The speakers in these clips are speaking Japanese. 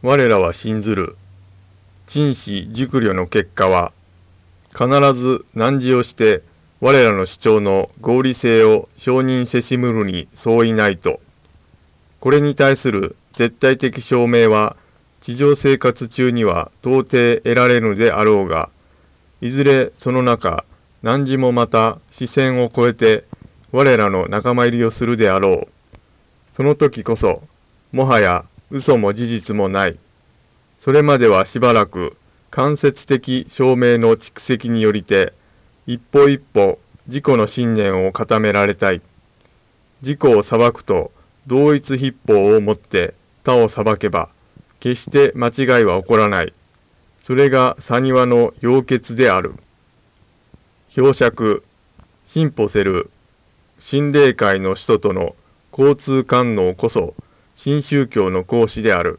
我らは信ずる。陳氏熟慮の結果は、必ず難事をして我らの主張の合理性を承認せしむるに相違ないと。これに対する絶対的証明は、地上生活中には到底得られるであろうが、いずれその中、何時もまた視線を超えて我らの仲間入りをするであろう。その時こそ、もはや嘘も事実もない。それまではしばらく間接的証明の蓄積によりて、一歩一歩自己の信念を固められたい。自己を裁くと同一筆法をもって他を裁けば、決して間違いは起こらない。それが佐庭の要決である。表釈、進歩せる、心霊界の人との交通官能こそ、新宗教の講師である。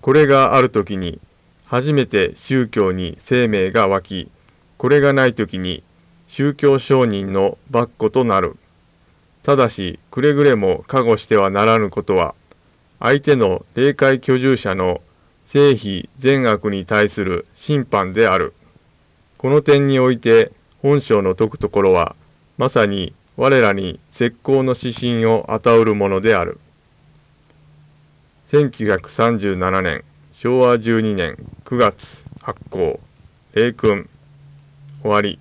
これがあるときに、初めて宗教に生命が湧き、これがないときに、宗教承認の跋扈となる。ただし、くれぐれも加護してはならぬことは、相手の霊界居住者の正否善悪に対する審判である。この点において本章の説くところは、まさに我らに絶好の指針を与うるものである。1937年昭和12年9月発行、霊君終わり。